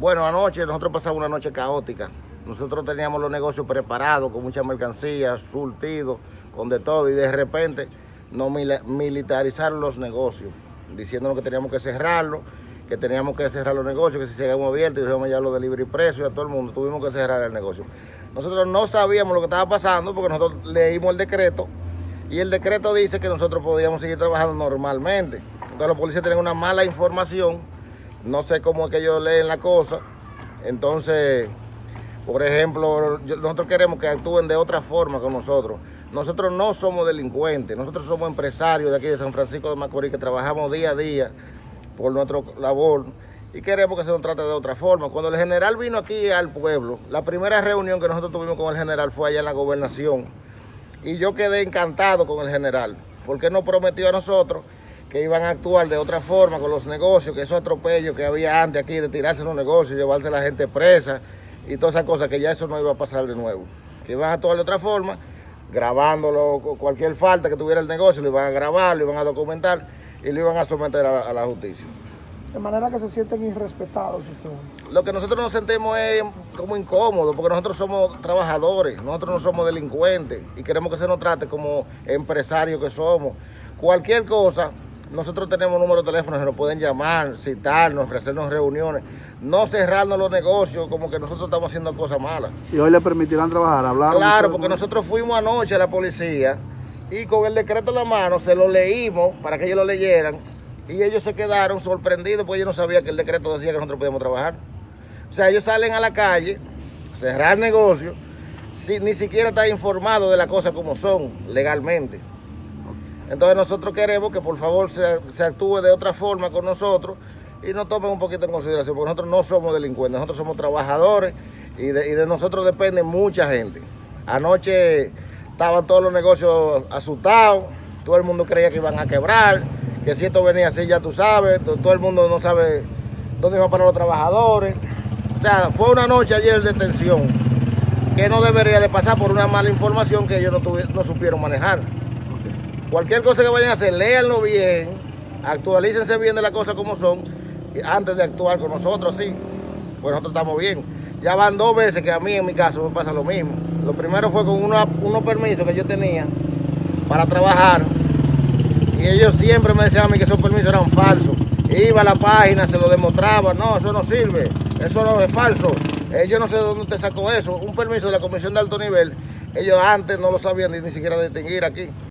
Bueno, anoche nosotros pasamos una noche caótica. Nosotros teníamos los negocios preparados con mucha mercancía, surtidos, con de todo, y de repente nos militarizaron los negocios, diciéndonos que teníamos que cerrarlo, que teníamos que cerrar los negocios, que si seguíamos abiertos, dijimos ya lo de libre y precio, a todo el mundo tuvimos que cerrar el negocio. Nosotros no sabíamos lo que estaba pasando porque nosotros leímos el decreto y el decreto dice que nosotros podíamos seguir trabajando normalmente. Entonces los policías tienen una mala información, no sé cómo es que ellos leen la cosa. Entonces, por ejemplo, nosotros queremos que actúen de otra forma con nosotros. Nosotros no somos delincuentes, nosotros somos empresarios de aquí de San Francisco de Macorís que trabajamos día a día por nuestra labor y queremos que se nos trate de otra forma. Cuando el general vino aquí al pueblo, la primera reunión que nosotros tuvimos con el general fue allá en la gobernación y yo quedé encantado con el general, porque nos prometió a nosotros que iban a actuar de otra forma con los negocios, que esos atropellos que había antes aquí de tirarse los negocios, llevarse a la gente presa y todas esas cosas, que ya eso no iba a pasar de nuevo. Que iban a actuar de otra forma, grabándolo, cualquier falta que tuviera el negocio, lo iban a grabar, lo iban a documentar y lo iban a someter a la justicia. De manera que se sienten irrespetados ustedes. Lo que nosotros nos sentimos es como incómodo, porque nosotros somos trabajadores, nosotros no somos delincuentes y queremos que se nos trate como empresarios que somos. Cualquier cosa, nosotros tenemos número de teléfono, se nos pueden llamar, citarnos, ofrecernos reuniones, no cerrarnos los negocios como que nosotros estamos haciendo cosas malas. ¿Y hoy le permitirán trabajar, hablar? Claro, porque nosotros fuimos anoche a la policía y con el decreto en la mano se lo leímos para que ellos lo leyeran y ellos se quedaron sorprendidos porque ellos no sabían que el decreto decía que nosotros podíamos trabajar. O sea, ellos salen a la calle, cerrar negocios, sin ni siquiera estar informados de las cosas como son legalmente. Entonces nosotros queremos que por favor se, actúe de otra forma con nosotros y nos tomen un poquito en consideración, porque nosotros no somos delincuentes, nosotros somos trabajadores y de, nosotros depende mucha gente. Anoche estaban todos los negocios asustados, todo el mundo creía que iban a quebrar que si esto venía así ya tú sabes, todo el mundo no sabe dónde van a parar los trabajadores. O sea, fue una noche ayer de tensión que no debería de pasar por una mala información que ellos no supieron manejar. Cualquier cosa que vayan a hacer, léanlo bien, actualícense bien de las cosas como son, antes de actuar con nosotros, sí, pues nosotros estamos bien. Ya van dos veces que a mí en mi caso me pasa lo mismo. Lo primero fue con unos permisos que yo tenía para trabajar y ellos siempre me decían a mí que esos permisos eran falsos. Iba a la página, se lo demostraba, no, eso no sirve, eso no es falso. Eh, yo no sé de dónde te sacó eso, un permiso de la Comisión de Alto Nivel, ellos antes no lo sabían ni, ni siquiera distinguir aquí.